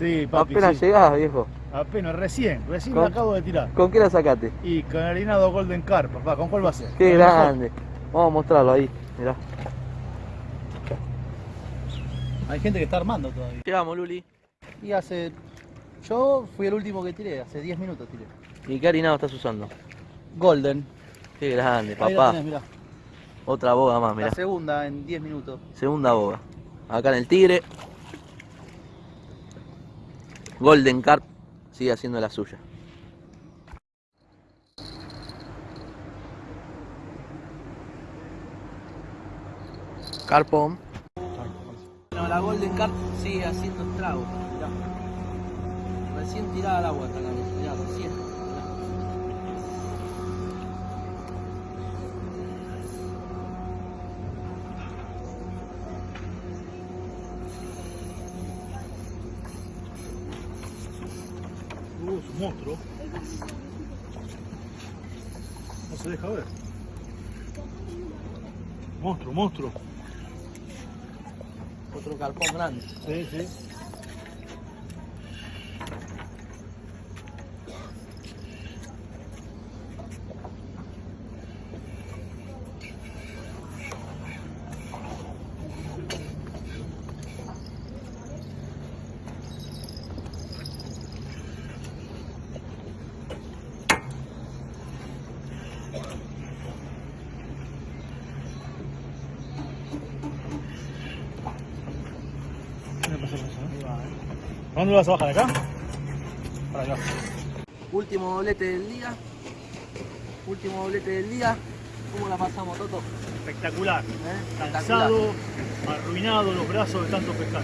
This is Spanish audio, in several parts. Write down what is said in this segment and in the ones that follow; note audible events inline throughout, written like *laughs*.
Sí, papi, apenas sí. llegás, viejo. Apenas, recién, recién ¿Con- me acabo de tirar. ¿Con qué la sacaste? Y con harinado Golden Carp, papá, ¿con cuál va a ser? Qué mejor. grande. Vamos a mostrarlo ahí, mirá. Hay gente que está armando todavía. Llegamos, Luli. Y hace. Yo fui el último que tiré, hace 10 minutos tiré. ¿Y qué harinado estás usando? Golden. Qué grande, Ahí la papá. tenés, mirá. Otra boga más, mirá. La segunda en 10 minutos. Segunda boga. Acá en el Tigre. Golden Carp sigue haciendo la suya. Carpón. Bueno, la Golden Carp sigue haciendo estragos. Recién tirada al agua hasta la recién. Deja ver. Monstruo, monstruo. Otro carpón grande. Sí, sí. Último doblete del día. Último doblete del día. ¿Cómo la pasamos, Toto? Espectacular. ¿Eh? Cansado, arruinado los brazos de tanto pescar.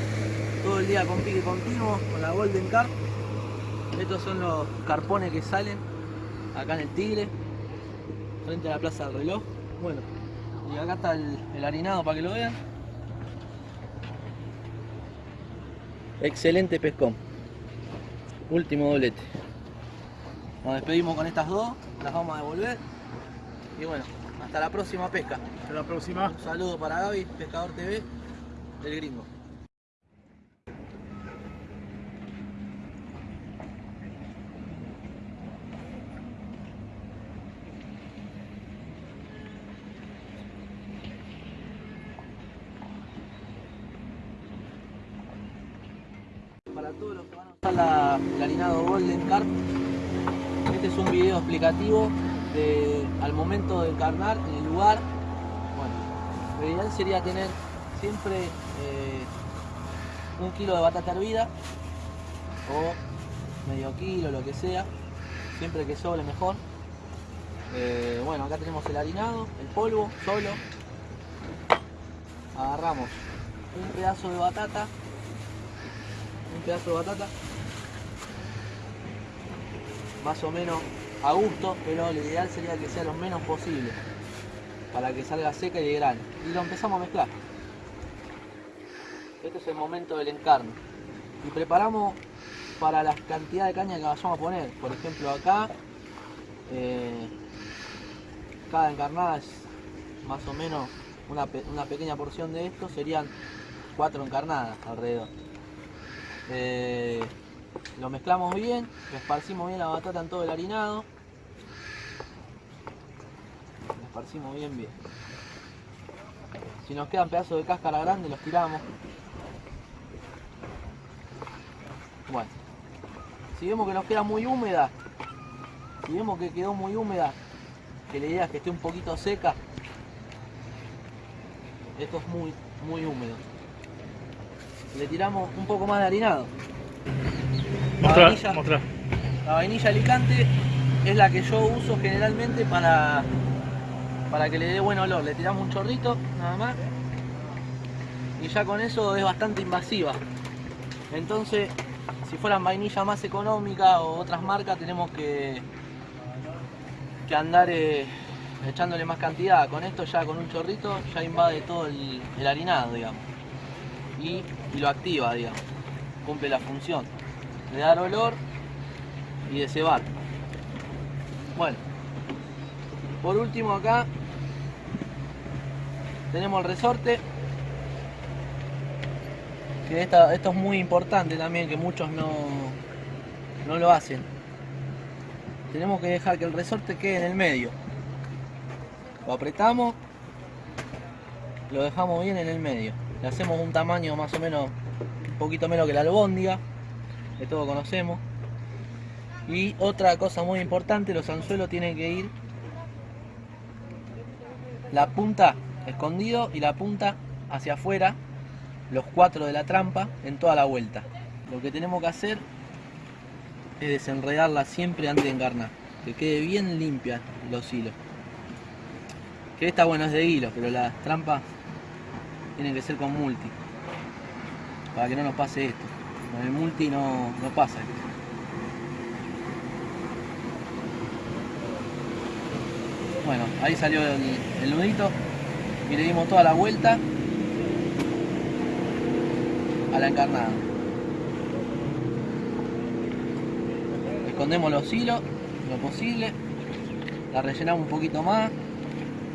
Todo el día con pique continuo, con la Golden Carp. Estos son los carpones que salen acá en el Tigre, frente a la Plaza del Reloj. Bueno, y acá está el, el harinado para que lo vean. Excelente pescón. Último doblete. Nos despedimos con estas dos, las vamos a devolver. Y bueno, hasta la próxima pesca. Hasta la próxima. Un saludo para Gaby, Pescador TV, del gringo. Para todos los que van a usar la, el harinado Golden Carp, este es un video explicativo al momento de encarnar en el lugar. Bueno, lo ideal sería tener siempre eh, un kilo de batata hervida o medio kilo, lo que sea, siempre que sobre mejor. Eh, bueno, acá tenemos el harinado, el polvo, solo. Agarramos un pedazo de batata, pedazo de batata, más o menos a gusto, pero lo ideal sería que sea lo menos posible para que salga seca y de grano. Y lo empezamos a mezclar. Este es el momento del encarne. Y preparamos para la cantidad de caña que vayamos a poner. Por ejemplo acá, eh, cada encarnada es más o menos una, una pequeña porción de esto, serían cuatro encarnadas alrededor. Eh, lo mezclamos bien, esparcimos bien la batata en todo el harinado. Lo esparcimos bien bien. Si nos quedan pedazos de cáscara grande los tiramos. Bueno. Si vemos que nos queda muy húmeda, si vemos que quedó muy húmeda, que la idea es que esté un poquito seca, esto es muy, muy húmedo. Le tiramos un poco más de harinado. La Mostrar, vainilla- mostrar. la vainilla alicante es la que yo uso generalmente para, para que le dé buen olor. Le tiramos un chorrito, nada más. Y ya con eso es bastante invasiva. Entonces, si fueran vainilla más económica o otras marcas, tenemos que, que andar eh, echándole más cantidad. Con esto ya con un chorrito ya invade todo el, el harinado, digamos. Y, y lo activa, digamos. Cumple la función de dar olor y de cebar. Bueno, por último acá tenemos el resorte. que esta- esto es muy importante también, que muchos no, no lo hacen. Tenemos que dejar que el resorte quede en el medio. Lo apretamos, lo dejamos bien en el medio. Hacemos un tamaño más o menos, un poquito menos que la albóndiga, que todos conocemos. Y otra cosa muy importante, los anzuelos tienen que ir la punta escondido y la punta hacia afuera, los cuatro de la trampa en toda la vuelta. Lo que tenemos que hacer es desenredarla siempre antes de encarnar, que quede bien limpia los hilos. Que esta bueno es de hilo, pero las trampas tienen que ser con multi, para que no nos pase esto. Con el multi no, no pasa esto. Bueno, ahí salió el, el nudito y le dimos toda la vuelta a la encarnada. Escondemos los hilos lo posible, la rellenamos un poquito más,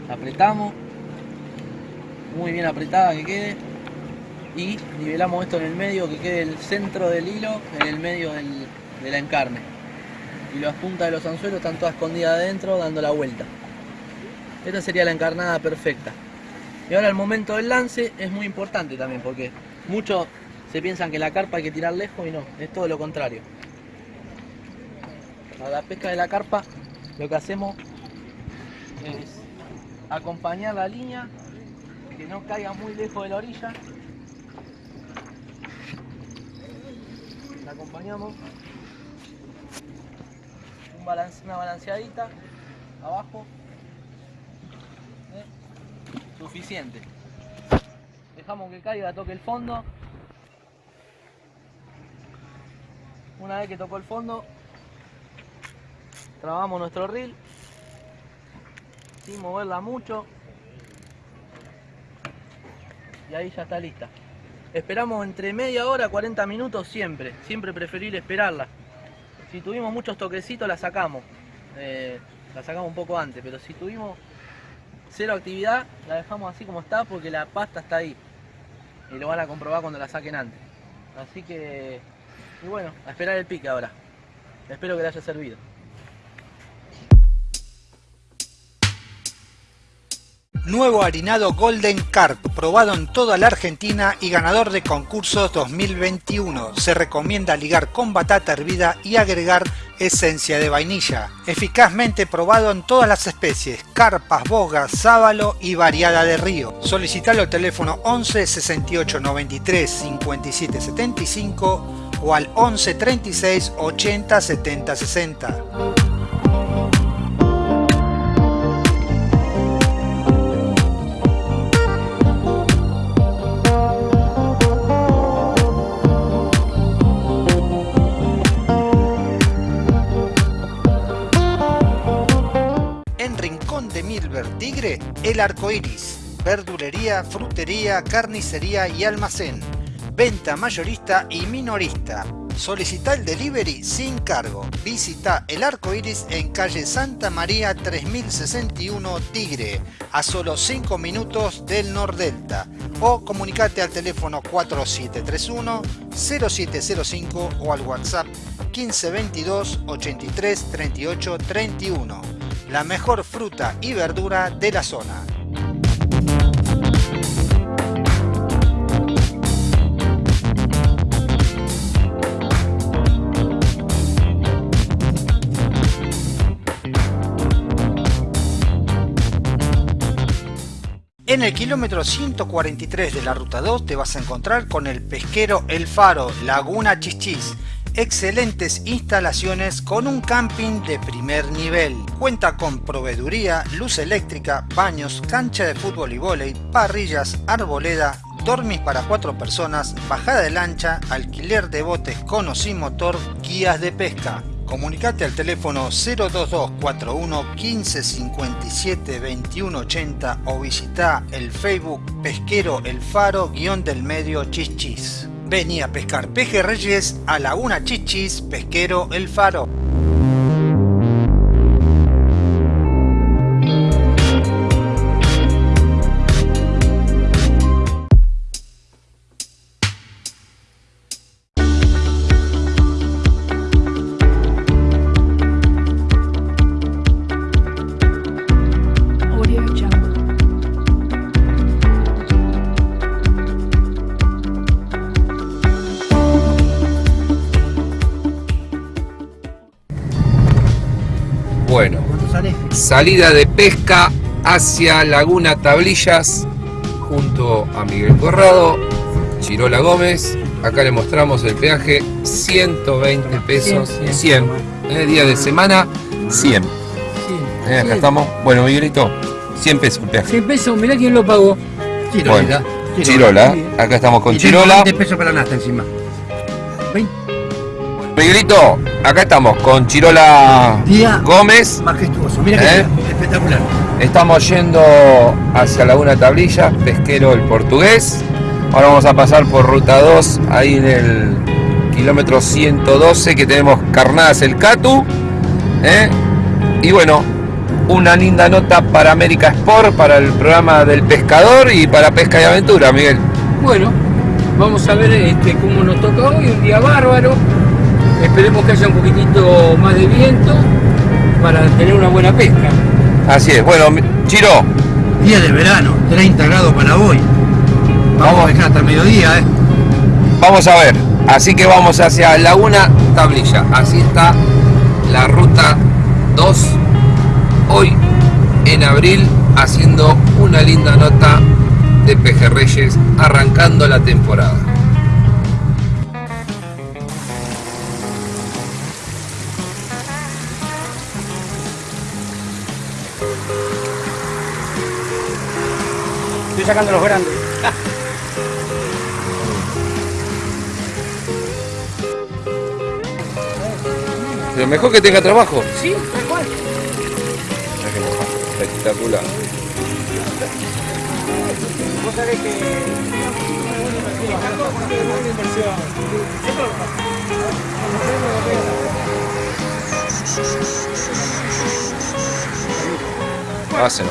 la apretamos, muy bien apretada que quede y nivelamos esto en el medio, que quede el centro del hilo en el medio del, de la encarne. Y las puntas de los anzuelos están todas escondidas adentro dando la vuelta. Esta sería la encarnada perfecta. Y ahora el momento del lance es muy importante también porque muchos se piensan que la carpa hay que tirar lejos y no, es todo lo contrario. A la pesca de la carpa lo que hacemos es acompañar la línea, que no caiga muy lejos de la orilla. La acompañamos. Una balanceadita abajo ¿eh? suficiente. Dejamos que caiga, toque el fondo. Una vez que tocó el fondo, trabamos nuestro reel sin moverla mucho. Y ahí ya está lista. Esperamos entre media hora, 40 minutos siempre. Siempre preferible esperarla. Si tuvimos muchos toquecitos la sacamos. Eh, la sacamos un poco antes, pero si tuvimos cero actividad, la dejamos así como está porque la pasta está ahí. Y lo van a comprobar cuando la saquen antes. Así que, y bueno, a esperar el pique ahora. Espero que le haya servido. Nuevo harinado Golden Carp, probado en toda la Argentina y ganador de concursos 2021. Se recomienda ligar con batata hervida y agregar esencia de vainilla. Eficazmente probado en todas las especies, carpas, bogas, sábalo y variada de río. Solicitalo al teléfono 11 68 93 57 75 o al 11 36 80 70 60. Tigre, El Arco Iris. Verdulería, frutería, carnicería y almacén. Venta mayorista y minorista. Solicita el delivery sin cargo. Visita El Arco Iris en calle Santa María 3061 Tigre, a solo 5 minutos del Nordelta. O comunicate al teléfono 4731 0705 o al WhatsApp 1522 83 38 31 la mejor fruta y verdura de la zona. En el kilómetro 143 de la ruta 2 te vas a encontrar con el pesquero El Faro, Laguna Chichis. Excelentes instalaciones con un camping de primer nivel. Cuenta con proveeduría, luz eléctrica, baños, cancha de fútbol y vóley, parrillas, arboleda, dormis para cuatro personas, bajada de lancha, alquiler de botes con o sin motor, guías de pesca. Comunicate al teléfono 02241 15 57 21 80 o visita el Facebook Pesquero El Faro guion del medio Chichis. Vení a pescar pejerreyes a Laguna Chichis Pesquero El Faro. Salida de pesca hacia Laguna Tablillas junto a Miguel Corrado, Chirola Gómez. Acá le mostramos el peaje, 120 pesos, 100. Eh, día de semana, 100. Eh, acá estamos. Bueno, Miguelito, 100 pesos el peaje. 100 pesos, mirá quién lo pagó. Bueno, Chirola, acá estamos con Chirola. 20 pesos para nasta encima. Miguelito, acá estamos con Chirola Día Gómez. majestuoso, mira ¿Eh? que espectacular. Estamos yendo hacia Laguna Tablilla, pesquero el portugués. Ahora vamos a pasar por ruta 2, ahí en el kilómetro 112 que tenemos Carnadas el Catu. ¿eh? Y bueno, una linda nota para América Sport, para el programa del pescador y para Pesca y Aventura, Miguel. Bueno, vamos a ver este, cómo nos toca hoy, un día bárbaro. Esperemos que haya un poquitito más de viento para tener una buena pesca. Así es, bueno, Chiro, Día de verano, 30 grados para hoy. Vamos, Vamos. a pescar hasta el mediodía, ¿eh? Vamos a ver, así que vamos hacia Laguna Tablilla. Así está la ruta 2 hoy en abril haciendo una linda nota de pejerreyes arrancando la temporada. Estoy sacando los grandes. *laughs* Pero mejor que tenga trabajo. Sí, tal cual. Espectacular. Vos sabés que... Hace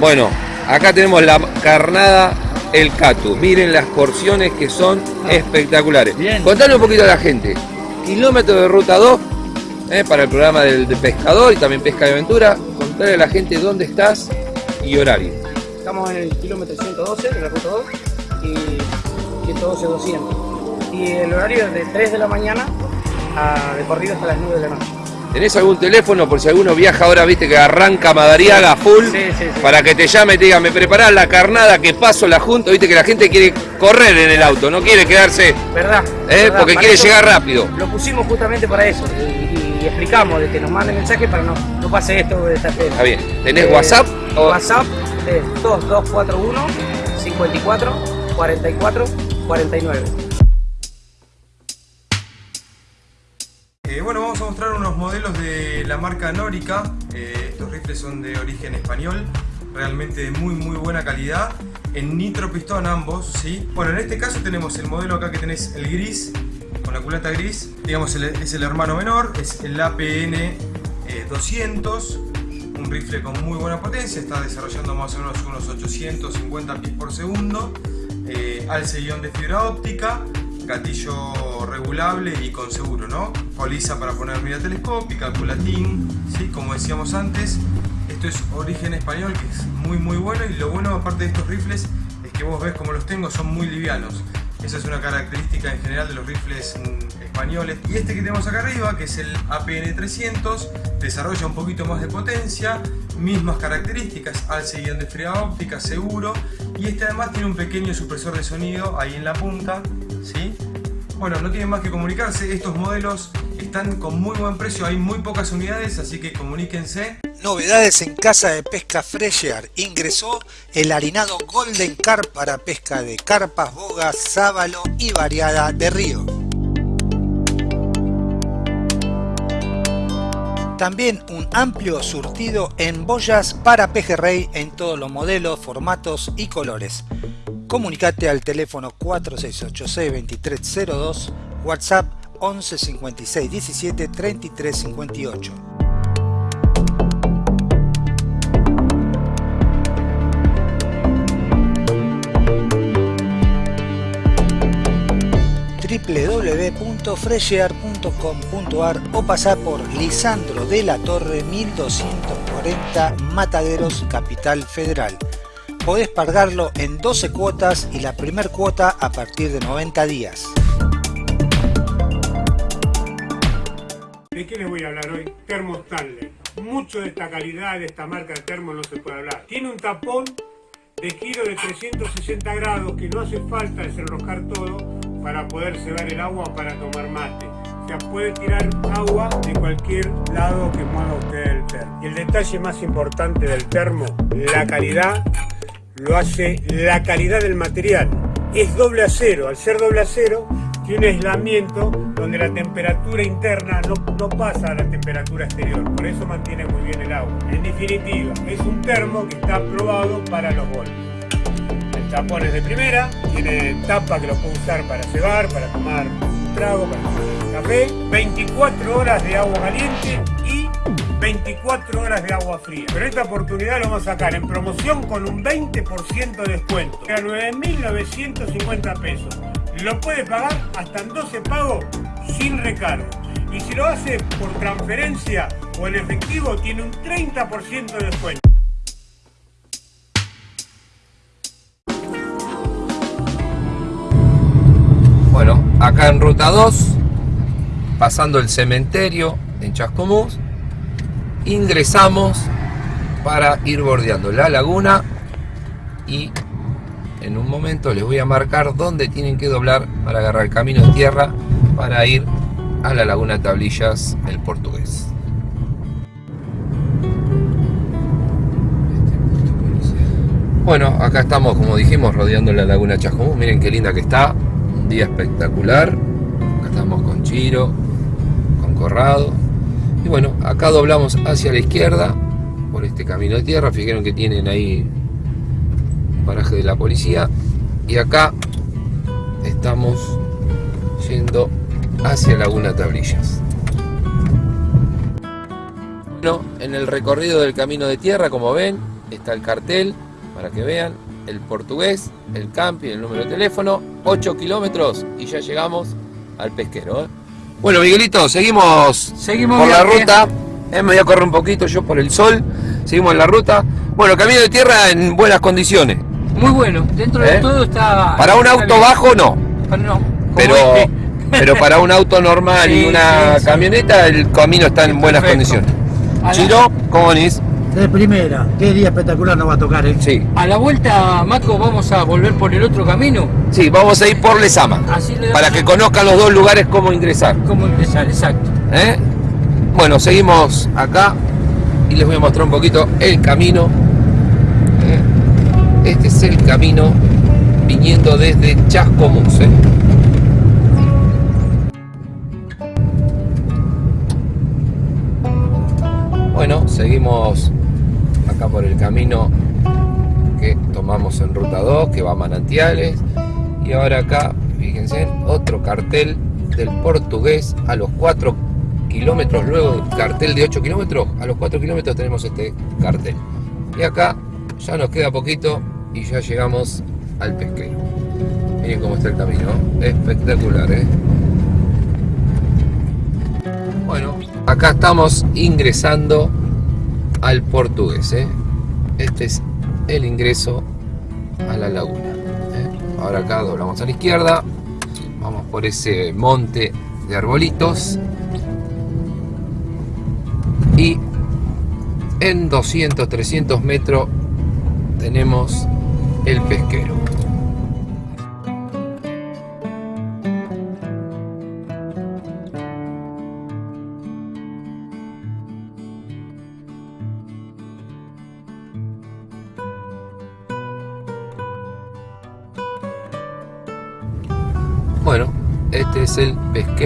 Bueno, acá tenemos la carnada El Catu. Miren las porciones que son espectaculares. Bien. Contale un poquito a la gente. Kilómetro de ruta 2 eh, para el programa del, de pescador y también pesca de aventura. Contale a la gente dónde estás y horario. Estamos en el kilómetro 112 de la ruta 2 y 112-200. Y el horario es de 3 de la mañana a de corrido hasta las 9 de la noche. ¿Tenés algún teléfono por si alguno viaja ahora, viste que arranca Madariaga full? Sí, sí, sí. Para que te llame y te diga, me preparás la carnada que paso la junta, viste que la gente quiere correr en el auto, no quiere quedarse, ¿Verdad? eh, ¿Verdad? porque Para quiere llegar rápido. Lo pusimos justamente para eso y, y explicamos de que nos manden mensaje para no, no pase esto de esta Está bien. ¿Tenés Eh, WhatsApp? o- WhatsApp es 2241 54 44 49. Modelos de la marca Norica. Eh, estos rifles son de origen español, realmente de muy muy buena calidad. En nitro pistón ambos, ¿sí? Bueno, en este caso tenemos el modelo acá que tenés el gris, con la culata gris. Digamos, el- es el hermano menor, es el APN eh, 200. Un rifle con muy buena potencia, está desarrollando más o menos unos 850 pies por segundo. Eh, alce guion de fibra óptica, gatillo regulable y con seguro, ¿no? Poliza para poner mira telescópica, culatín, ¿sí? Como decíamos antes, esto es origen español que es muy muy bueno y lo bueno aparte de estos rifles es que vos ves como los tengo, son muy livianos. Esa es una característica en general de los rifles mm, españoles. Y este que tenemos acá arriba, que es el APN 300, desarrolla un poquito más de potencia, mismas características, alce guion de óptica, seguro. Y este además tiene un pequeño supresor de sonido ahí en la punta, ¿sí? Bueno, no tienen más que comunicarse, estos modelos están con muy buen precio, hay muy pocas unidades, así que comuníquense. Novedades en Casa de Pesca Fresher. Ingresó el harinado Golden Carp para pesca de carpas, bogas, sábalo y variada de río. También un amplio surtido en boyas para pejerrey en todos los modelos, formatos y colores. Comunicate al teléfono 4686-2302, WhatsApp 11 56 17 33 58. www.freshear.com.ar o pasar por Lisandro de la Torre 1240 Mataderos, Capital Federal. Podés pagarlo en 12 cuotas y la primer cuota a partir de 90 días. ¿De qué les voy a hablar hoy? Termo Stanley. Mucho de esta calidad, de esta marca de termo no se puede hablar. Tiene un tapón de giro de 360 grados que no hace falta desenroscar todo para poder cebar el agua para tomar mate. O sea, puede tirar agua de cualquier lado que mueva usted el termo. Y el detalle más importante del termo, la calidad, lo hace la calidad del material. Es doble acero, al ser doble acero tiene un aislamiento donde la temperatura interna no, no pasa a la temperatura exterior, por eso mantiene muy bien el agua. En definitiva, es un termo que está aprobado para los golpes. El tapón es de primera, tiene tapa que lo puede usar para cebar, para tomar un trago, para tomar café, 24 horas de agua caliente y 24 horas de agua fría. Pero esta oportunidad lo vamos a sacar en promoción con un 20% de descuento. A 9.950 pesos. Lo puede pagar hasta en 12 pagos sin recargo. Y si lo hace por transferencia o en efectivo, tiene un 30% de descuento. Bueno, acá en ruta 2, pasando el cementerio en Chascomús, ingresamos para ir bordeando la laguna y en un momento les voy a marcar dónde tienen que doblar para agarrar el camino de tierra para ir a la laguna Tablillas, el portugués. Bueno, acá estamos, como dijimos, rodeando la laguna Chascomús. Miren qué linda que está. Un día espectacular. Acá estamos con Chiro, con Corrado. Y bueno, acá doblamos hacia la izquierda por este camino de tierra. Fijaron que tienen ahí un paraje de la policía. Y acá estamos yendo hacia Laguna Tablillas. Bueno, en el recorrido del camino de tierra, como ven, está el cartel para que vean el portugués, el camping, el número de teléfono, 8 kilómetros y ya llegamos al pesquero. ¿eh? Bueno, Miguelito, seguimos, Seguimos por la ruta. Eh, me voy a correr un poquito yo por el sol. Seguimos en la ruta. Bueno, camino de tierra en buenas condiciones. Muy bueno, dentro ¿Eh? de todo está... Para un auto bajo no, Para- no, pero, este. pero para un auto normal y *laughs* una sí, sí. camioneta el camino está en buenas Perfecto. condiciones. Chiro, ¿cómo venís? De primera, qué día espectacular nos va a tocar, ¿eh? Sí, A la vuelta, Maco, vamos a volver por el otro camino. sí, vamos a ir por Lesama. Así le Para que conozcan los dos lugares cómo ingresar. cómo empezar, exacto. ¿eh? Bueno, seguimos acá y les voy a mostrar un poquito el camino. ¿eh? Este es el camino viniendo desde Chascomús. ¿eh? Bueno, seguimos acá por el camino que tomamos en ruta 2, que va a Manantiales. Y ahora acá, fíjense, otro cartel del portugués a los 4 kilómetros, luego cartel de 8 kilómetros, a los 4 kilómetros tenemos este cartel. Y acá ya nos queda poquito y ya llegamos al pesquero. Miren cómo está el camino, espectacular, ¿eh? Bueno, acá estamos ingresando al portugués, ¿eh? Este es el ingreso a la laguna. ¿eh? Ahora acá doblamos a la izquierda, vamos por ese monte de arbolitos y en 200, 300 metros tenemos el pesquero.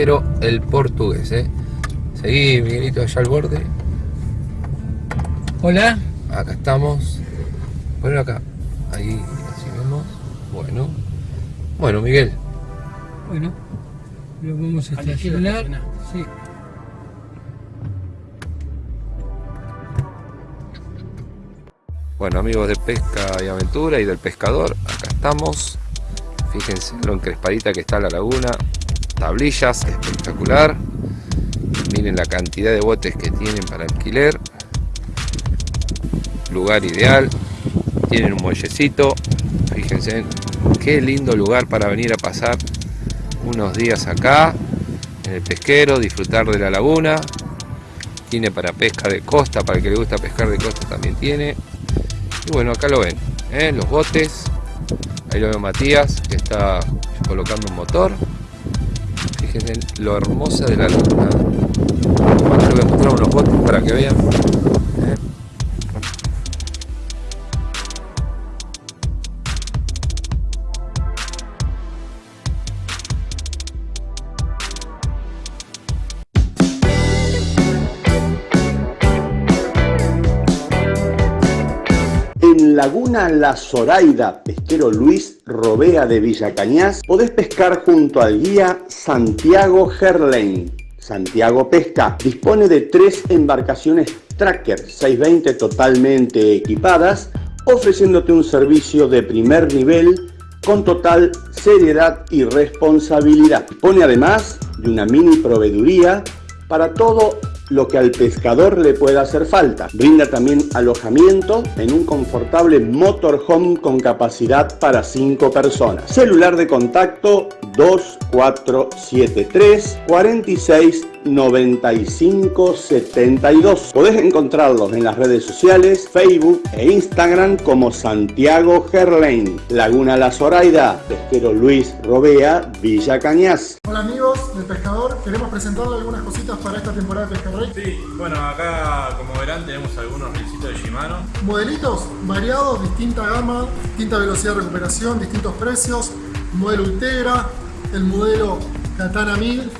El pesquero el portugués, ¿eh? Seguí, Miguelito, allá al borde. Hola. Acá estamos. Ponelo acá. Ahí, así vemos. Bueno. Bueno, Miguel. Bueno, lo vamos a estacionar. Sí. Bueno, amigos de Pesca y Aventura y del Pescador, acá estamos. Fíjense lo encrespadita que está la laguna. Tablillas, espectacular. Miren la cantidad de botes que tienen para alquiler. Lugar ideal. Tienen un muellecito. Fíjense qué lindo lugar para venir a pasar unos días acá en el pesquero, disfrutar de la laguna. Tiene para pesca de costa, para el que le gusta pescar de costa también tiene. Y bueno, acá lo ven, ¿eh? los botes. Ahí lo veo Matías, que está colocando un motor. Fíjense lo hermosa de la luna. Acá les voy a mostrar unos botes para que vean. Laguna La Zoraida, pesquero Luis Robea de Villa Cañas, podés pescar junto al guía Santiago Gerlain. Santiago Pesca dispone de tres embarcaciones Tracker 620 totalmente equipadas, ofreciéndote un servicio de primer nivel con total seriedad y responsabilidad. Dispone además de una mini proveeduría para todo lo que al pescador le pueda hacer falta. Brinda también alojamiento en un confortable motorhome con capacidad para 5 personas. Celular de contacto 2473 46 95 72. Podés encontrarlos en las redes sociales, Facebook e Instagram como Santiago Gerlain, Laguna La Zoraida, Pesquero Luis Robea, Villa Cañas. Hola amigos del Pescador, queremos presentarles algunas cositas para esta temporada de Pesca Rey. Sí, bueno, acá como verán tenemos algunos reelcitos de Shimano. Modelitos variados, distinta gama, distinta velocidad de recuperación, distintos precios. Modelo Ultegra, el modelo Katana 1000,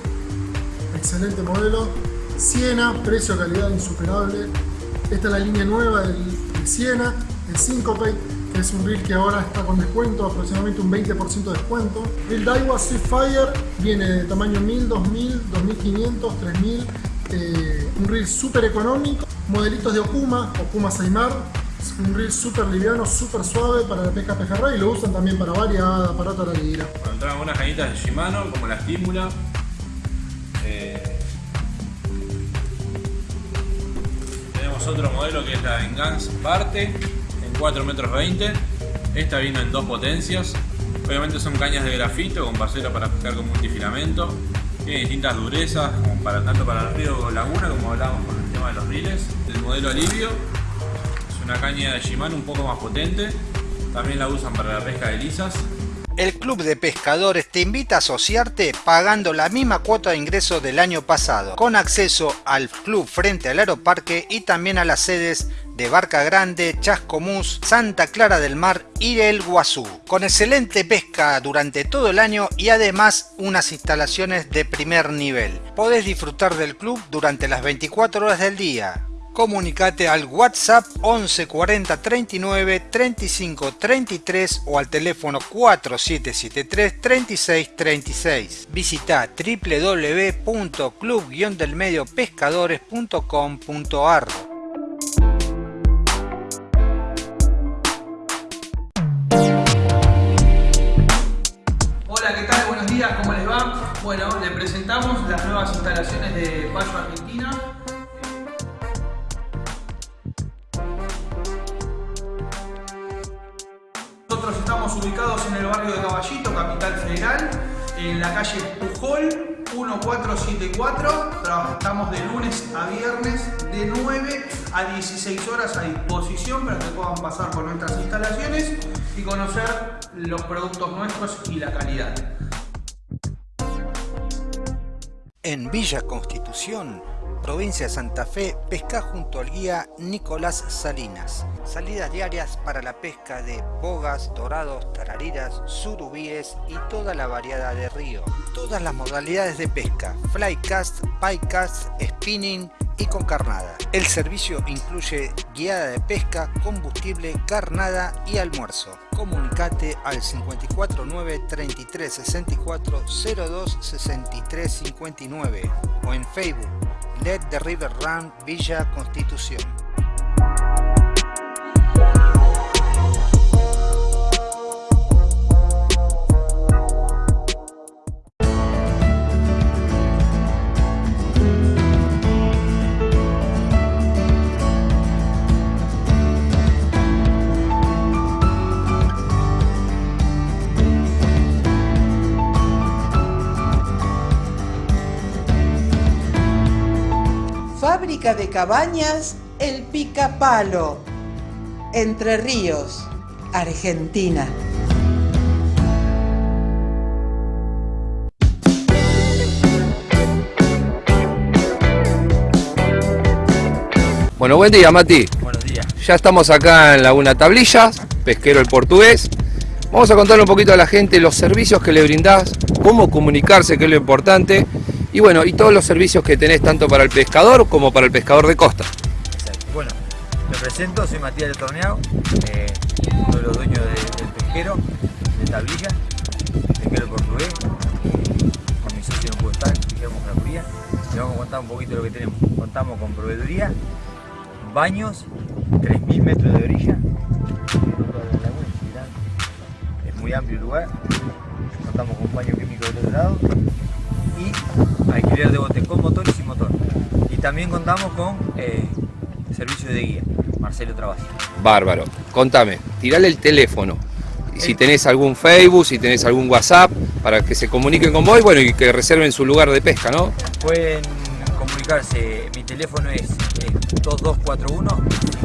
excelente modelo. Siena, precio calidad insuperable. Esta es la línea nueva del, de Siena, el Syncope, que es un reel que ahora está con descuento, aproximadamente un 20% de descuento. El Daiwa Seafire viene de tamaño 1000, 2000, 2500, 3000. eh, un reel súper económico. Modelitos de Okuma, Okuma Saimar. Un reel súper liviano, súper suave para la pesca pejerrey y lo usan también para variada, para otra liguera. Bueno, entraron unas cañitas de Shimano, como la Stimula. Eh, tenemos otro modelo que es la Engance Parte, en 4 metros 20. Esta vino en dos potencias. Obviamente son cañas de grafito con pasera para pescar con multifilamento. Tiene distintas durezas, como para, tanto para el río Laguna como hablábamos con el tema de los riles. El modelo Alivio es una caña de Shimano un poco más potente. También la usan para la pesca de lisas. El Club de Pescadores te invita a asociarte pagando la misma cuota de ingreso del año pasado, con acceso al club frente al aeroparque y también a las sedes de Barca Grande, Chascomús, Santa Clara del Mar y El Guazú, con excelente pesca durante todo el año y además unas instalaciones de primer nivel. Podés disfrutar del club durante las 24 horas del día. Comunicate al WhatsApp 11 40 39 35 33 o al teléfono 4773 36 36. Visita www.club-delmediopescadores.com.ar Hola, ¿qué tal? Buenos días, ¿cómo les va? Bueno, les presentamos las nuevas instalaciones de Payo Argentina. Estamos ubicados en el barrio de Caballito, Capital Federal, en la calle Pujol 1474. Trabajamos de lunes a viernes de 9 a 16 horas a disposición para que puedan pasar por nuestras instalaciones y conocer los productos nuestros y la calidad. En Villa Constitución provincia de Santa Fe, pesca junto al guía Nicolás Salinas. Salidas diarias para la pesca de bogas, dorados, tarariras, surubíes y toda la variedad de río. Todas las modalidades de pesca, flycast, piecast, spinning y con carnada. El servicio incluye guiada de pesca, combustible, carnada y almuerzo. Comunicate al 549 33 64 02 63 59 o en Facebook Let the River Run Villa Constitución. Fábrica de cabañas El Picapalo, Entre Ríos, Argentina. Bueno, buen día, Mati. Buenos días. Ya estamos acá en Laguna Tablillas, pesquero el portugués. Vamos a contarle un poquito a la gente los servicios que le brindás, cómo comunicarse, que es lo importante, y bueno, y todos los servicios que tenés tanto para el pescador como para el pescador de costa. Exacto. Bueno, me presento, soy Matías de Torneado, eh, uno de los dueños de- del pesquero, de Tablilla, pesquero portugués. Con mi socio puedo estar, Guillermo Fracuría. Le vamos a contar un poquito lo que tenemos. Contamos con proveeduría, baños, 3.000 metros de orilla. es muy amplio el lugar. Contamos con un baño químico del otro lado y alquiler de botes con motor y sin motor. Y también contamos con eh, servicio de guía, Marcelo Travasi. Bárbaro. Contame, tirale el teléfono. Y Si tenés algún Facebook, si tenés algún WhatsApp, para que se comuniquen con vos y bueno, y que reserven su lugar de pesca, ¿no? Pueden comunicarse, mi teléfono es eh, 2241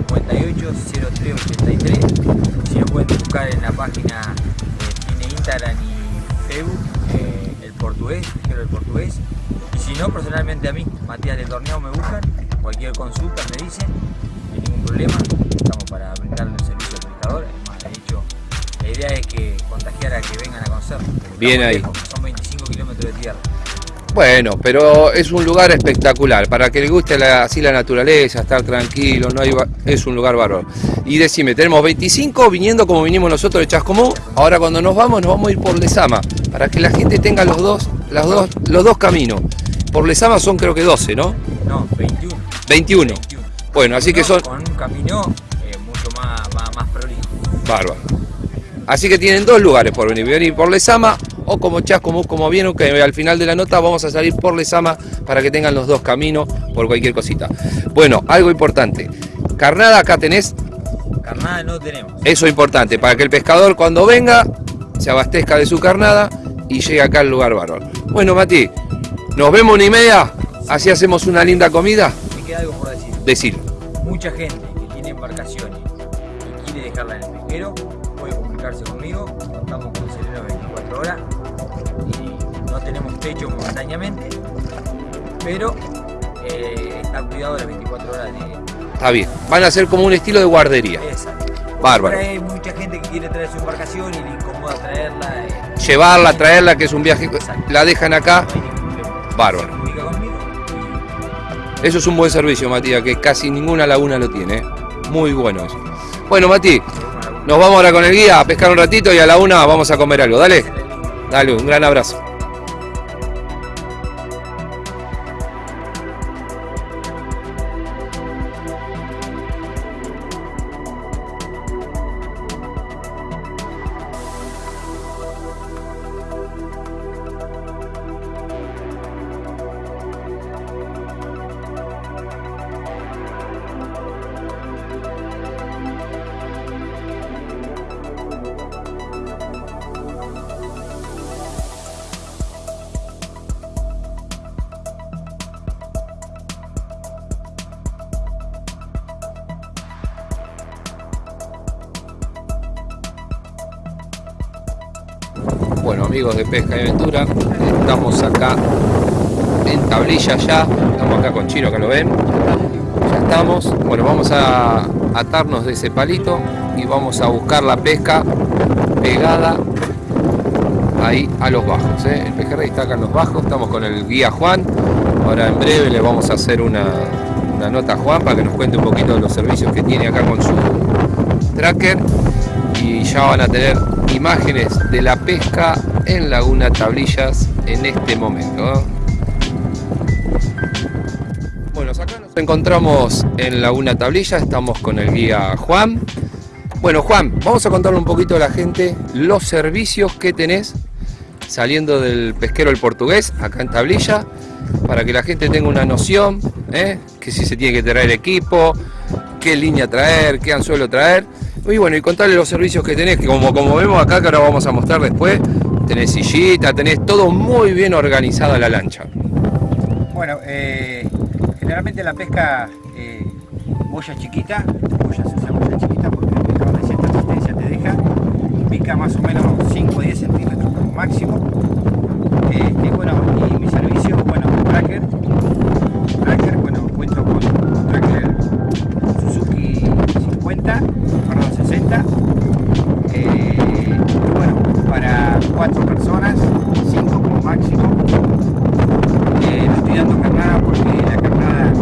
580383. Si lo pueden buscar en la página, eh, tiene Instagram y Facebook, eh, el portugués, el portugués. Y si no, personalmente a mí, Matías de Torneo me buscan, cualquier consulta me dicen, no hay ningún problema, estamos para brindarle el servicio al pescador. Además, de hecho, la idea es que contagiar a que vengan a porque Bien ahí. lejos, Son 25 kilómetros de tierra. Bueno, pero es un lugar espectacular, para que le guste la- así la naturaleza, estar tranquilo, no hay es un lugar bárbaro. Y decime, tenemos 25 viniendo como vinimos nosotros de Chascomú, ahora cuando nos vamos nos vamos a ir por Lesama, para que la gente tenga los dos, las dos, los dos caminos. Por Lesama son creo que 12, ¿no? No, 21. 21. Bueno, así que son Con un camino eh, mucho más, más, más prolijo. bárbaros. Así que tienen dos lugares por venir, venir por Lesama o como Chascomú, como vieron, que al final de la nota vamos a salir por Lesama para que tengan los dos caminos por cualquier cosita. Bueno, algo importante. Carnada acá tenés, Carnada no tenemos. eso es importante, para que el pescador cuando venga se abastezca de su carnada y llegue acá al lugar bárbaro. Bueno, Mati, nos vemos una y media, así hacemos una linda comida. Me queda algo por decir. Decir, Mucha gente que tiene embarcaciones y quiere dejarla en el pesquero puede comunicarse conmigo. Contamos con sereno 24 horas y no tenemos techo momentáneamente, pero eh, está cuidado las 24 horas de está bien, van a ser como un estilo de guardería. esa. Bárbaro. Hay mucha gente que quiere traer su embarcación y le incomoda traerla. eh, Llevarla, traerla, que es un viaje, la dejan acá. Bárbaro. Eso es un buen servicio, Matías, que casi ninguna laguna lo tiene. ¿eh? Muy bueno eso. Bueno, Mati, nos vamos ahora con el guía a pescar un ratito y a la una vamos a comer algo. Dale. Dale, un gran abrazo. Pesca y Aventura, estamos acá en tablilla ya. Estamos acá con Chino, que lo ven. Ya estamos. Bueno, vamos a atarnos de ese palito y vamos a buscar la pesca pegada ahí a los bajos. ¿eh? El pejerrey está acá en los bajos. Estamos con el guía Juan. Ahora en breve le vamos a hacer una, una nota a Juan para que nos cuente un poquito de los servicios que tiene acá con su tracker y ya van a tener imágenes de la pesca en Laguna Tablillas en este momento. ¿eh? Bueno, acá nos encontramos en Laguna Tablilla, estamos con el guía Juan. Bueno, Juan, vamos a contarle un poquito a la gente los servicios que tenés saliendo del pesquero el portugués acá en Tablilla para que la gente tenga una noción, ¿eh? que si se tiene que traer equipo, qué línea traer, qué anzuelo traer. Y bueno, y contarle los servicios que tenés, que como, como vemos acá, que ahora vamos a mostrar después, tenés sillita, tenés todo muy bien organizada la lancha. Bueno, eh, generalmente la pesca eh, boya chiquita, boya se usa boya chiquita porque el pescado de cierta resistencia te deja, pica más o menos 5 o 10 centímetros como máximo. Eh, y bueno, y mi servicio, bueno, tracker, tracker, bueno, cuento con tracker Suzuki 50, perdón, 60, eh, bueno, para 4 personas, 5 como máximo. Eh, no estoy dando carnada porque la carnada,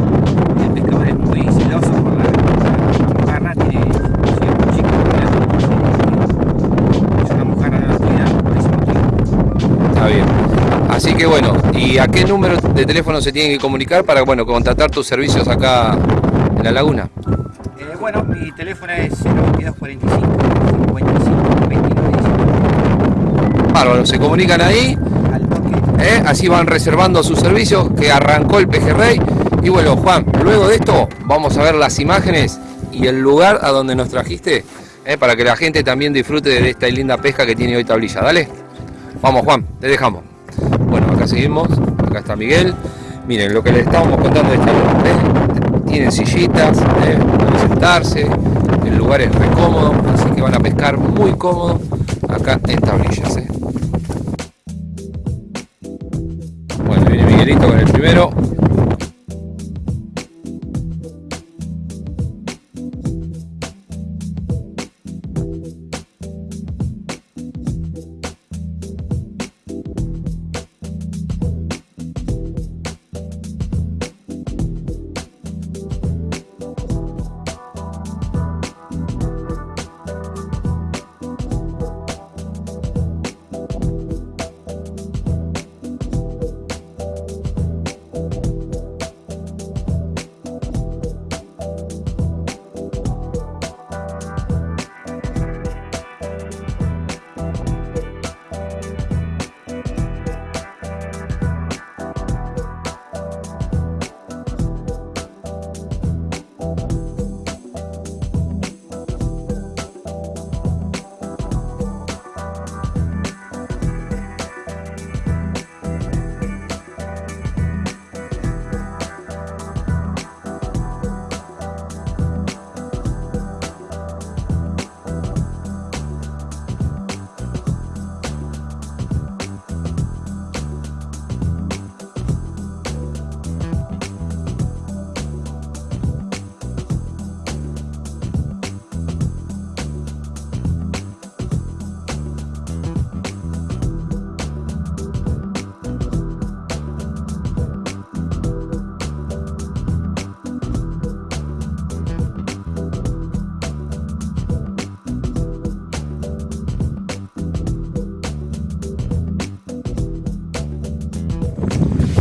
el pescador es muy celoso por la, la mojarra, tiene cierto chico, es una mojarra no la estoy dando por ese motivo. Está bien. Así que bueno, ¿y a qué número de teléfono se tienen que comunicar para bueno, contratar tus servicios acá en la laguna? Teléfono es 02245 55 29 Bárbaro, se comunican ahí, ¿eh? así van reservando sus servicios, que arrancó el pejerrey. Y bueno, Juan, luego de esto vamos a ver las imágenes y el lugar a donde nos trajiste, ¿eh? para que la gente también disfrute de esta linda pesca que tiene hoy Tablilla. Dale, vamos Juan, te dejamos. Bueno, acá seguimos, acá está Miguel. Miren, lo que les estábamos contando de esta ¿eh? Tienen sillitas, ¿eh? Sentarse, el lugar es re cómodo, así que van a pescar muy cómodo acá en Tablillas. ¿eh? Bueno, viene Miguelito con el primero.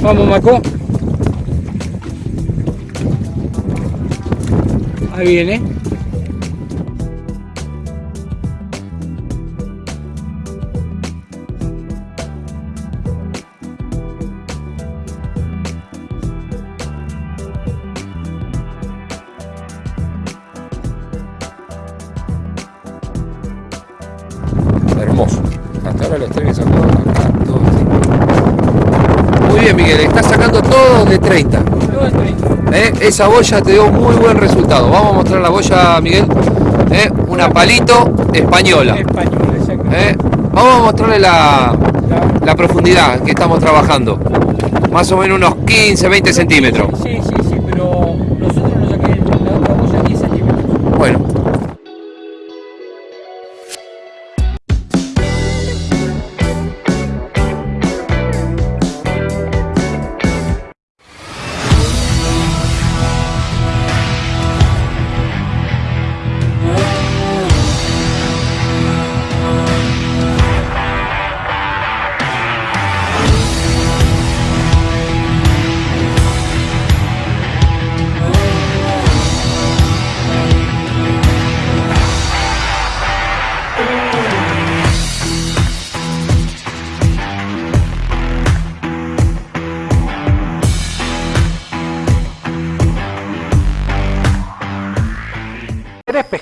Vamos, Maco. Ahí viene. Esa boya te dio muy buen resultado. Vamos a mostrar la boya, Miguel. ¿Eh? Una palito española. ¿Eh? Vamos a mostrarle la, la profundidad que estamos trabajando. Más o menos unos 15, 20 centímetros.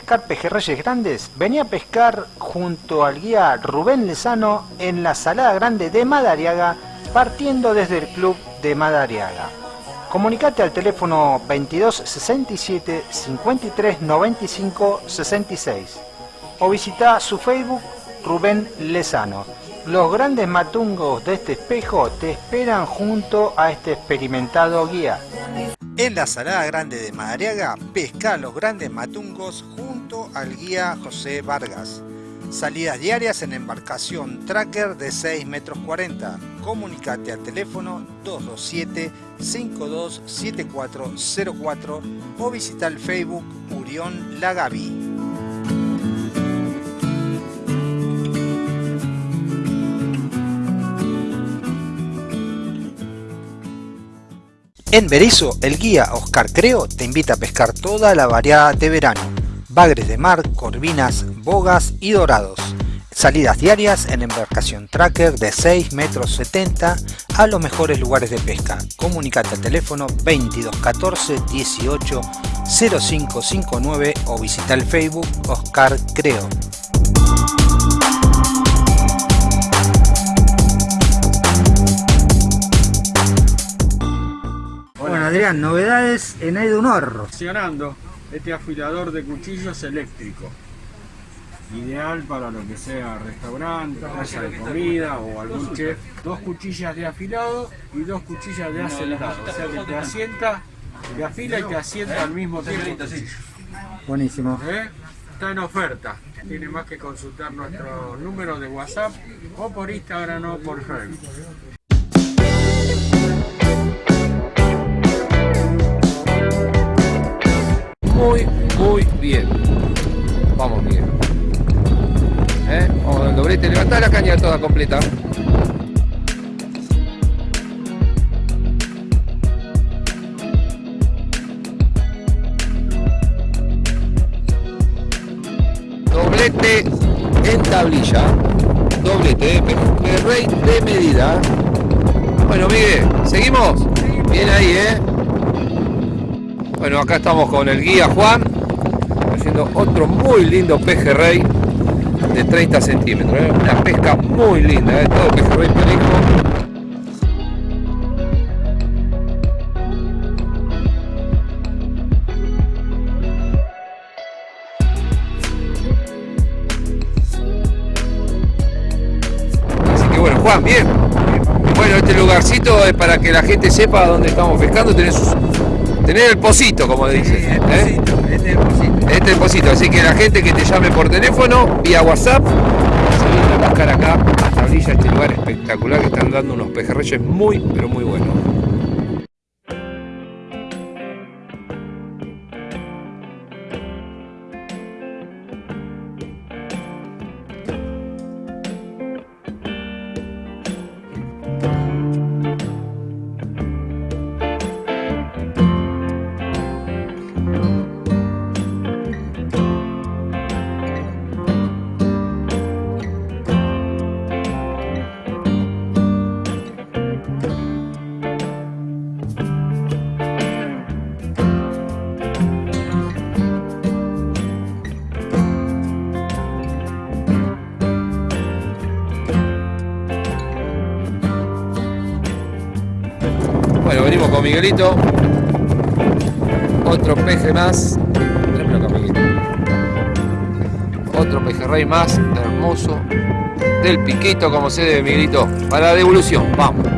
Pescar pejerreyes grandes? Vení a pescar junto al guía Rubén Lezano en la Salada Grande de Madariaga, partiendo desde el club de Madariaga. Comunicate al teléfono 22 67 53 95 66 o visita su Facebook Rubén Lezano. Los grandes matungos de este espejo te esperan junto a este experimentado guía. En la Salada Grande de Madariaga, pesca los grandes matungos junto al guía José Vargas. Salidas diarias en embarcación tracker de 6 metros 40. Comunicate al teléfono 227 527404 o visita el Facebook Urión Lagavi. En Berizo, el guía Oscar Creo te invita a pescar toda la variada de verano. Bagres de mar, corvinas, bogas y dorados. Salidas diarias en embarcación tracker de 6 metros 70 a los mejores lugares de pesca. Comunicate al teléfono 2214 18 0559 o visita el Facebook Oscar Creo. Adrián, novedades en Edunor. Funcionando este afilador de cuchillos eléctrico. Ideal para lo que sea restaurante, casa de comida o algún chef. Dos cuchillas de afilado y dos cuchillas de acelado. O sea que te asienta, te afila y te asienta al mismo tiempo. Buenísimo. ¿Eh? Está en oferta. Tiene más que consultar nuestro número de WhatsApp o por Instagram o por Facebook. Muy, muy bien. Vamos bien. ¿Eh? Vamos al doblete, levantá la caña toda completa. Doblete en tablilla. Doblete de rey de medida. Bueno, Miguel, ¿seguimos? Bien ahí, ¿eh? Bueno, acá estamos con el guía Juan, haciendo otro muy lindo pejerrey de 30 centímetros. ¿eh? Una pesca muy linda, ¿eh? todo pejerrey que bueno, Juan, bien. Bueno, este lugarcito es para que la gente sepa dónde estamos pescando. Tenés Tener el pocito, como dicen. ¿eh? Este es el pocito. Este es el pocito. Así que la gente que te llame por teléfono, vía WhatsApp, se viene a buscar acá a Tablilla, este lugar espectacular que están dando unos pejerreyes muy, pero muy buenos. Miguelito. Otro peje más. Tráemelo acá, Miguelito. Otro pejerrey más, hermoso. Del piquito, como se debe, Miguelito. Para la devolución, vamos.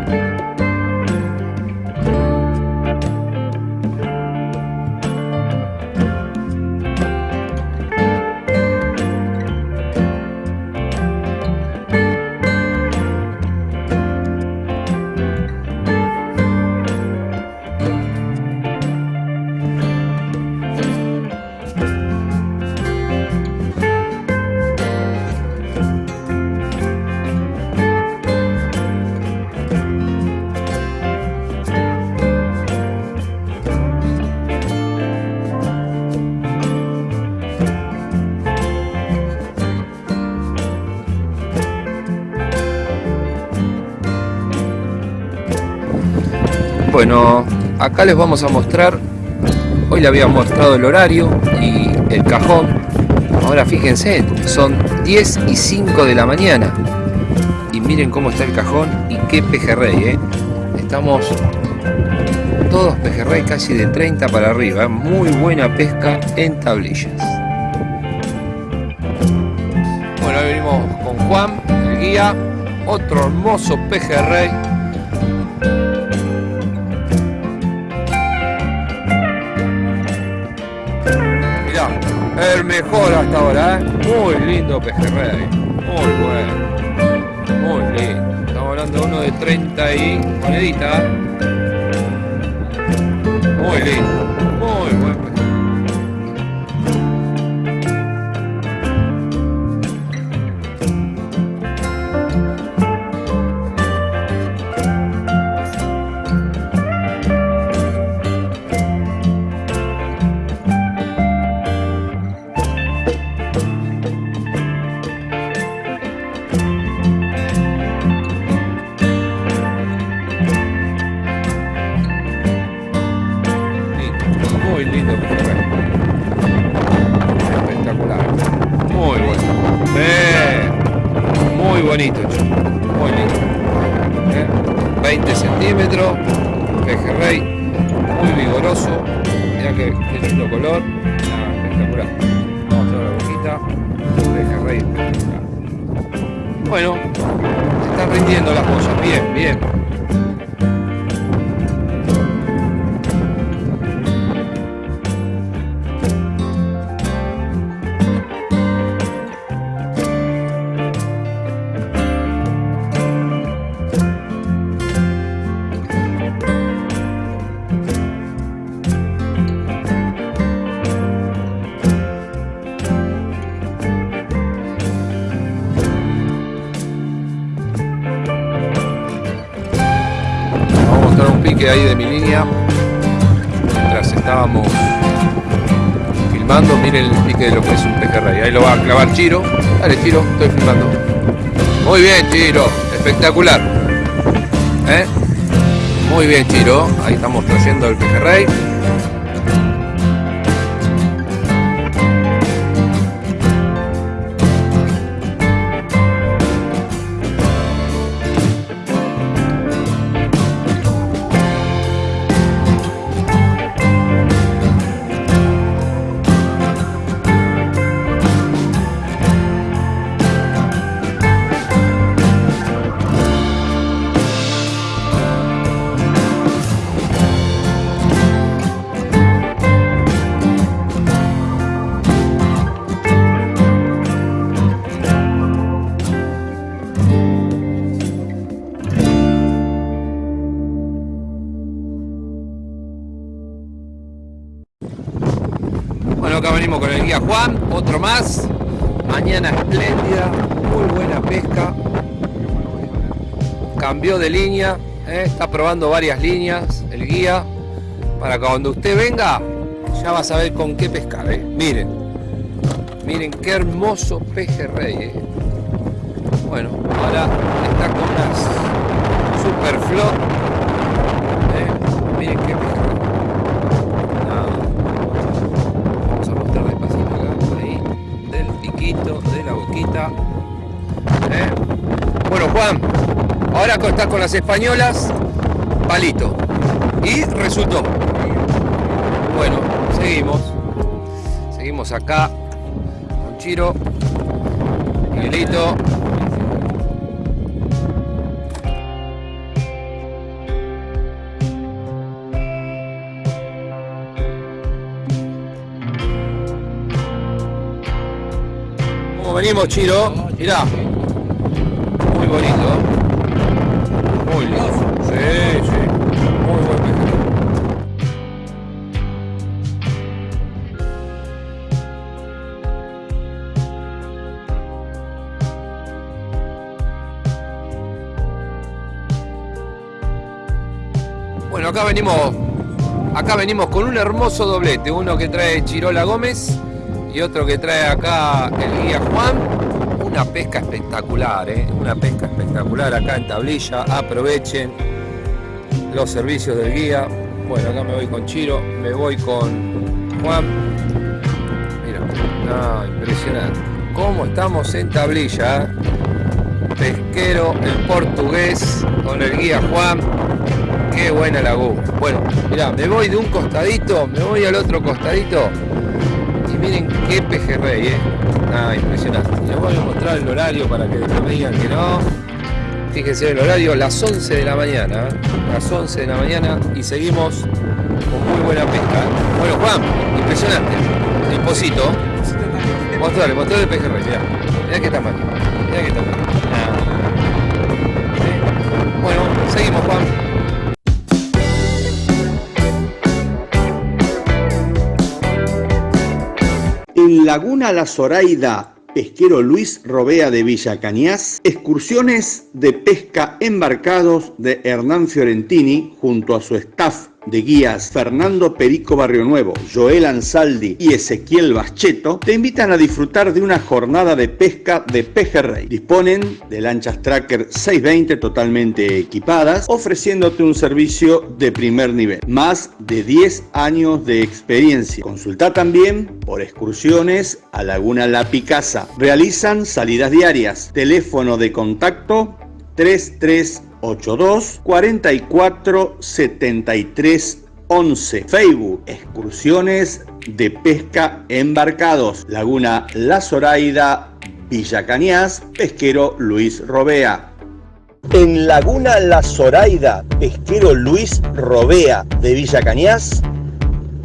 Acá les vamos a mostrar, hoy le había mostrado el horario y el cajón. Ahora fíjense, son 10 y 5 de la mañana. Y miren cómo está el cajón y qué pejerrey, ¿eh? Estamos todos pejerrey casi de 30 para arriba. ¿eh? Muy buena pesca en tablillas. Bueno, hoy venimos con Juan, el guía. Otro hermoso pejerrey. El mejor hasta ahora, ¿eh? Muy lindo pejerrey. Muy bueno. Muy lindo. Estamos hablando de uno de 30 y monedita. ¿eh? Muy lindo. Pique ahí de mi línea. Mientras estábamos filmando, miren el pique de lo que es un pejerrey. Ahí lo va a clavar Chiro. Dale Chiro, estoy filmando. Muy bien Chiro, espectacular. ¿Eh? Muy bien Chiro, ahí estamos trayendo el pejerrey. De línea, ¿eh? está probando varias líneas el guía. Para que cuando usted venga, ya va a saber con qué pescar. ¿eh? Miren, miren qué hermoso pejerrey. ¿eh? Bueno, ahora está con unas super flot. Miren qué pejerrey. Vamos a mostrar despacito acá, ahí, del piquito, de la boquita. ¿eh? Bueno, Juan, ahora estás con las españolas, palito. Y resultó. Bueno, seguimos. Seguimos acá con Chiro, Miguelito. ¿Cómo venimos, Chiro? Mirá. Muy bonito. Acá venimos con un hermoso doblete, uno que trae Chirola Gómez y otro que trae acá el guía Juan. Una pesca espectacular, ¿eh? una pesca espectacular acá en tablilla, aprovechen. los servicios del guía. Bueno, acá me voy con Chiro, me voy con Juan. Mira, impresionante. ¿Cómo estamos en tablilla? Pesquero en portugués con el guía Juan. Qué buena laguna. Bueno, mirá, me voy de un costadito, me voy al otro costadito. Y miren qué pejerrey, eh. Ah, impresionante. Les voy a mostrar el horario para que me digan que no. Fíjense el horario, las 11 de la mañana. Las 11 de la mañana y seguimos con muy buena pesca. Bueno, Juan, impresionante. El pocito. Mostrale, mostrale el pejerrey, mirá. Mirá qué tamaño. Mirá qué tamaño. Ah. Bueno, seguimos, Juan. En Laguna La Zoraida, pesquero Luis Robea de Villa Cañas, excursiones de pesca embarcados de Hernán Fiorentini junto a su staff de guías Fernando Perico Barrio Nuevo, Joel Ansaldi y Ezequiel Bascheto te invitan a disfrutar de una jornada de pesca de pejerrey. Disponen de lanchas Tracker 620 totalmente equipadas, ofreciéndote un servicio de primer nivel. Más de 10 años de experiencia. Consulta también por excursiones a Laguna La Picasa. Realizan salidas diarias. Teléfono de contacto 3382 44 73 11. Facebook Excursiones de Pesca Embarcados. Laguna La Zoraida, Villa Cañas, Pesquero Luis Robea. En Laguna La Zoraida, Pesquero Luis Robea de Villa Cañas,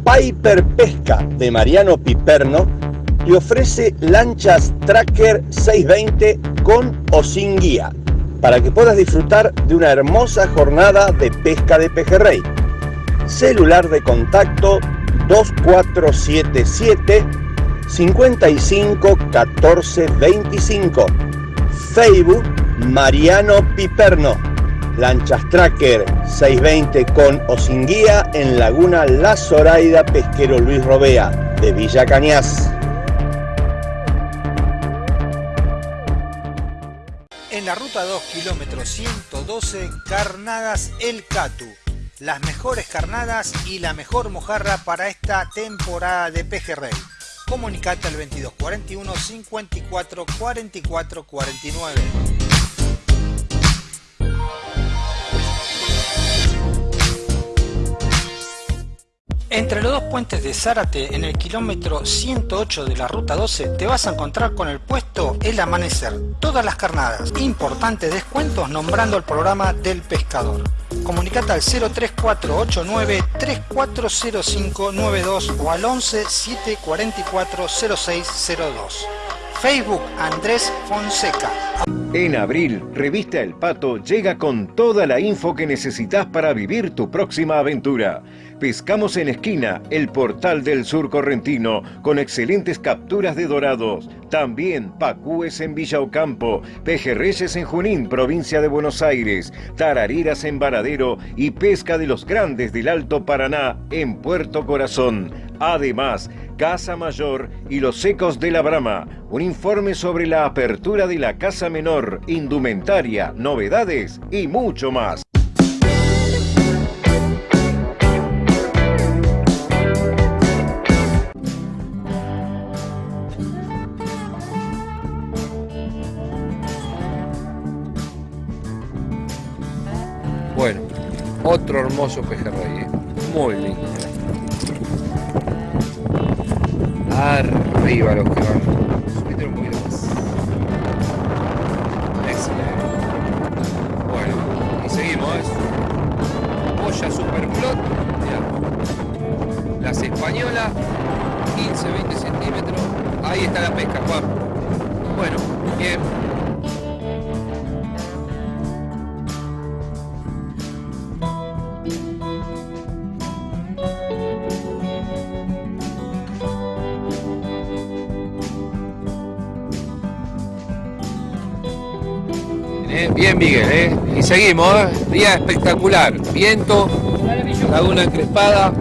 Piper Pesca de Mariano Piperno te ofrece lanchas Tracker 620 con o sin guía para que puedas disfrutar de una hermosa jornada de pesca de pejerrey. Celular de contacto 2477 55 14 25. Facebook Mariano Piperno. Lanchas Tracker 620 con o sin guía en Laguna La Zoraida Pesquero Luis Robea de Villa Cañas. En la ruta 2, kilómetro 112, Carnadas El Catu. Las mejores carnadas y la mejor mojarra para esta temporada de pejerrey. Comunicate al 2241 54 44 49. Entre los dos puentes de Zárate, en el kilómetro 108 de la ruta 12, te vas a encontrar con el puesto El Amanecer. Todas las carnadas. Importantes descuentos nombrando el programa del pescador. Comunicate al 03489 340592 o al 11 744 0602. Facebook Andrés Fonseca. En abril, Revista El Pato llega con toda la info que necesitas para vivir tu próxima aventura. Pescamos en Esquina, el portal del sur correntino, con excelentes capturas de dorados. También pacúes en Villa Ocampo, pejerreyes en Junín, provincia de Buenos Aires, tarareras en Varadero y pesca de los grandes del Alto Paraná en Puerto Corazón. Además, Casa Mayor y los secos de la Brama. Un informe sobre la apertura de la Casa Menor, indumentaria, novedades y mucho más. Bueno, otro hermoso pejerrey, ¿eh? muy lindo. Arriba los que van. Subite un poquito más. Excelente. Bueno, y seguimos. ¿eh? Boya Superflot. Mirá. Las españolas, 15-20 centímetros. Ahí está la pesca, Juan. Miguel. ¿eh? Y seguimos. ¿eh? Día espectacular. Viento, laguna encrespada.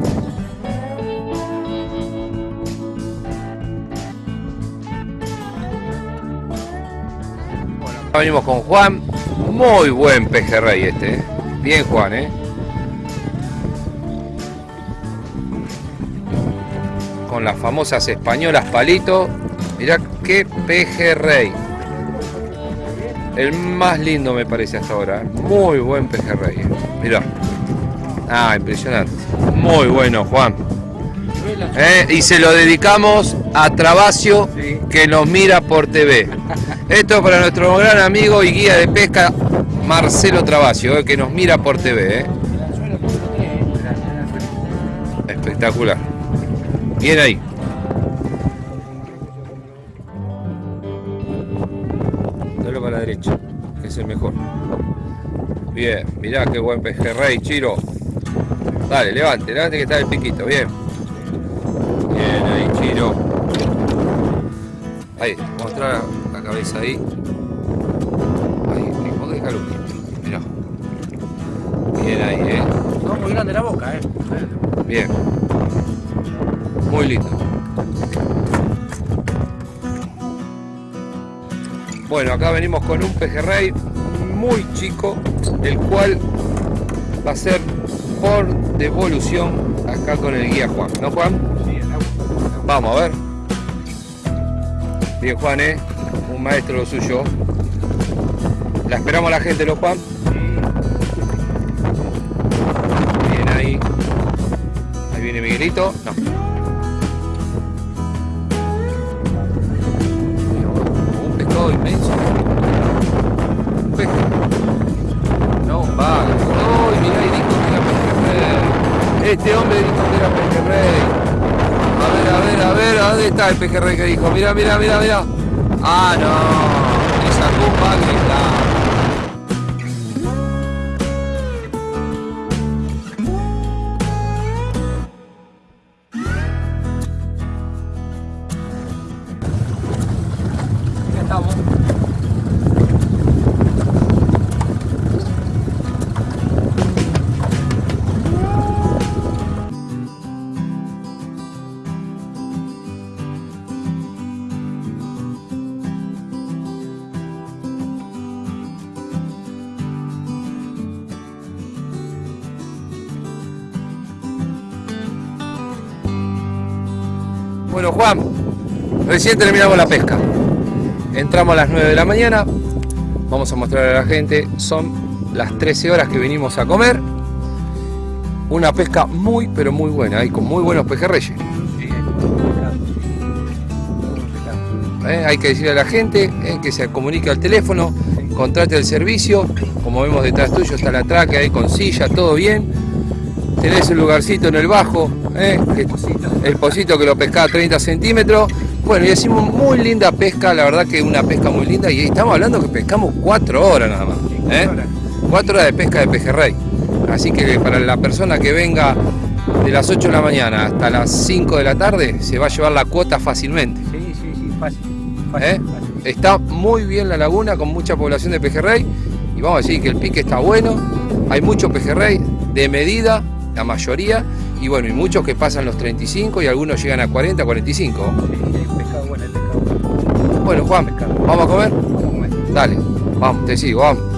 Bueno, venimos con Juan. Muy buen pejerrey este, ¿eh? Bien, Juan, ¿eh? Con las famosas españolas palito. Mirá qué pejerrey. El más lindo me parece hasta ahora. Muy buen pejerrey. Mirá. Ah, impresionante. Muy bueno, Juan. Eh, Y se lo dedicamos a Trabacio, que nos mira por TV. Esto es para nuestro gran amigo y guía de pesca, Marcelo Trabacio, eh, que nos mira por TV. eh. Espectacular. Bien ahí. Mirá qué buen pejerrey, Chiro. Dale, levante, levante que está el piquito, bien. Bien ahí, Chiro. Ahí, mostrar la cabeza ahí. Ahí, hijo, déjalo. Mirá. Bien ahí, eh. No, muy grande la boca, eh. Bien. Muy lindo. Bueno, acá venimos con un pejerrey muy chico, el cual va a ser por devolución acá con el guía Juan. ¿No, Juan? Vamos a ver. Bien, Juan, ¿eh? Un maestro lo suyo. La esperamos a la gente, ¿no, Juan? Bien ahí. Ahí viene Miguelito. No. El pejerrey que dijo? Mirá, mirá, mirá, mirá. Ah, no. Recién terminamos la pesca. Entramos a las 9 de la mañana. Vamos a mostrar a la gente. Son las 13 horas que venimos a comer. Una pesca muy, pero muy buena. Y con muy buenos pejerreyes. Eh, Hay que decirle a la gente eh, que se comunique al teléfono, contrate el servicio. Como vemos detrás tuyo está la traque ahí con silla, todo bien. Tenés un lugarcito en el bajo, eh, que- el pocito que lo pescaba a 30 centímetros. Bueno, y hicimos muy linda pesca, la verdad que una pesca muy linda. Y estamos hablando que pescamos 4 horas nada más. ¿eh? 4 horas de pesca de pejerrey. Así que para la persona que venga de las 8 de la mañana hasta las 5 de la tarde, se va a llevar la cuota fácilmente. Sí, sí, sí, fácil. ¿eh? Está muy bien la laguna con mucha población de pejerrey y vamos a decir que el pique está bueno, hay mucho pejerrey de medida, la mayoría, y bueno, y muchos que pasan los 35 y algunos llegan a 40, 45. Bueno, Juan, ¿vamos a comer? Dale, vamos, te sigo, vamos.